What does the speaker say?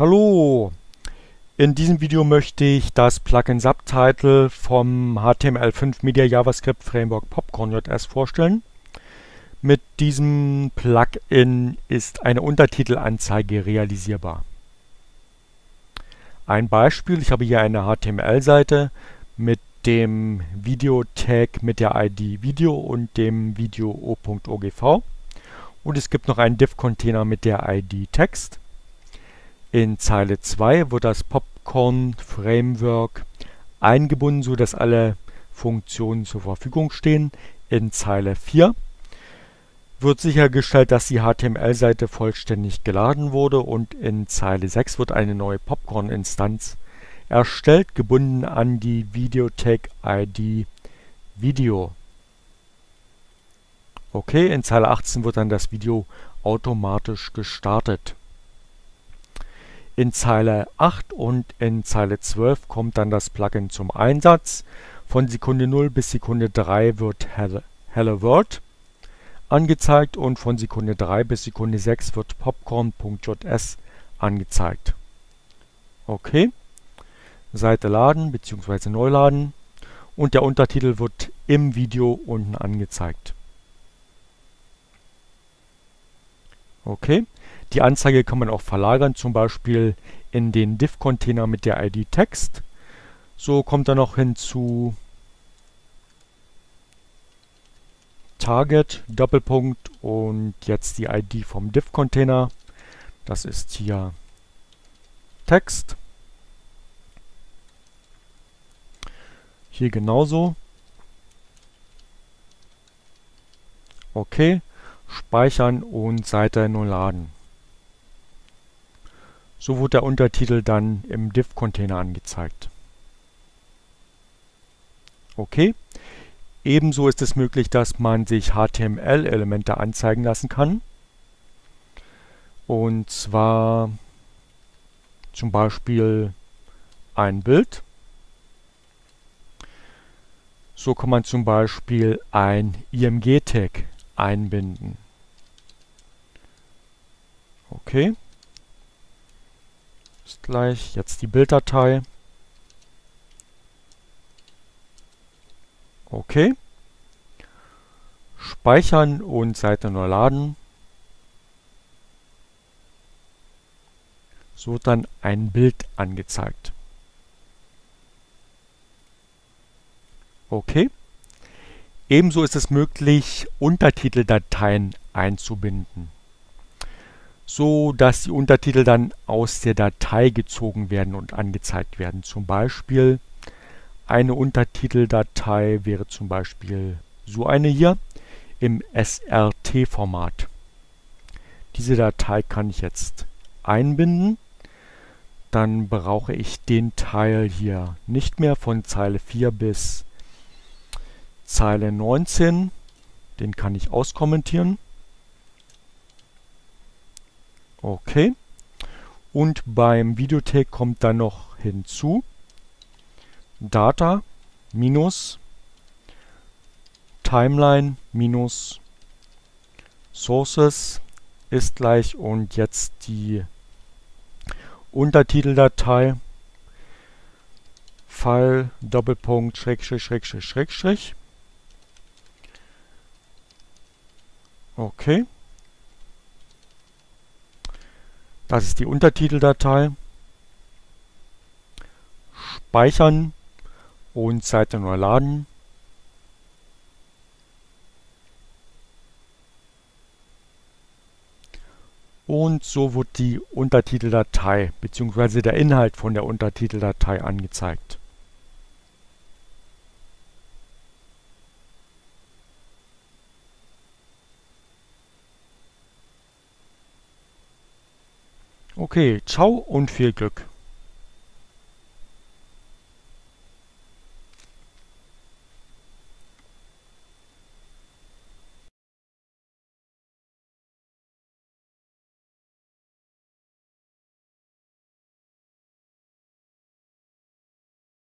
Hallo! In diesem Video möchte ich das Plugin Subtitle vom HTML5 Media JavaScript Framework Popcorn.js vorstellen. Mit diesem Plugin ist eine Untertitelanzeige realisierbar. Ein Beispiel, ich habe hier eine HTML-Seite mit dem Video-Tag mit der ID Video und dem Video o.ogv und es gibt noch einen Div-Container mit der ID Text. In Zeile 2 wird das Popcorn Framework eingebunden, sodass alle Funktionen zur Verfügung stehen. In Zeile 4 wird sichergestellt, dass die HTML-Seite vollständig geladen wurde und in Zeile 6 wird eine neue Popcorn-Instanz erstellt, gebunden an die Videotag-ID Video. Okay, in Zeile 18 wird dann das Video automatisch gestartet. In Zeile 8 und in Zeile 12 kommt dann das Plugin zum Einsatz. Von Sekunde 0 bis Sekunde 3 wird Hello World angezeigt und von Sekunde 3 bis Sekunde 6 wird Popcorn.js angezeigt. Okay, Seite laden bzw. neu laden und der Untertitel wird im Video unten angezeigt. Okay, die Anzeige kann man auch verlagern, zum Beispiel in den Div-Container mit der ID Text. So kommt dann noch hinzu Target, Doppelpunkt und jetzt die ID vom Div-Container. Das ist hier Text. Hier genauso. Okay, speichern und Seite neu laden. So wird der Untertitel dann im Div-Container angezeigt. Okay. Ebenso ist es möglich, dass man sich HTML-Elemente anzeigen lassen kann. Und zwar zum Beispiel ein Bild. So kann man zum Beispiel ein IMG-Tag einbinden. Okay ist gleich. Jetzt die Bilddatei. Okay. Speichern und Seite neu laden. So wird dann ein Bild angezeigt. Okay. Ebenso ist es möglich, Untertiteldateien einzubinden so dass die Untertitel dann aus der Datei gezogen werden und angezeigt werden. Zum Beispiel eine Untertiteldatei wäre zum Beispiel so eine hier im SRT-Format. Diese Datei kann ich jetzt einbinden. Dann brauche ich den Teil hier nicht mehr von Zeile 4 bis Zeile 19. Den kann ich auskommentieren. Okay. Und beim Videotag kommt dann noch hinzu Data minus Timeline minus Sources ist gleich und jetzt die Untertiteldatei File Doppelpunkt Schrägstrich Schrägstrich Schrägstrich. Okay. Das ist die Untertiteldatei. Speichern und Seite neu laden. Und so wird die Untertiteldatei bzw. der Inhalt von der Untertiteldatei angezeigt. Okay, ciao und viel Glück!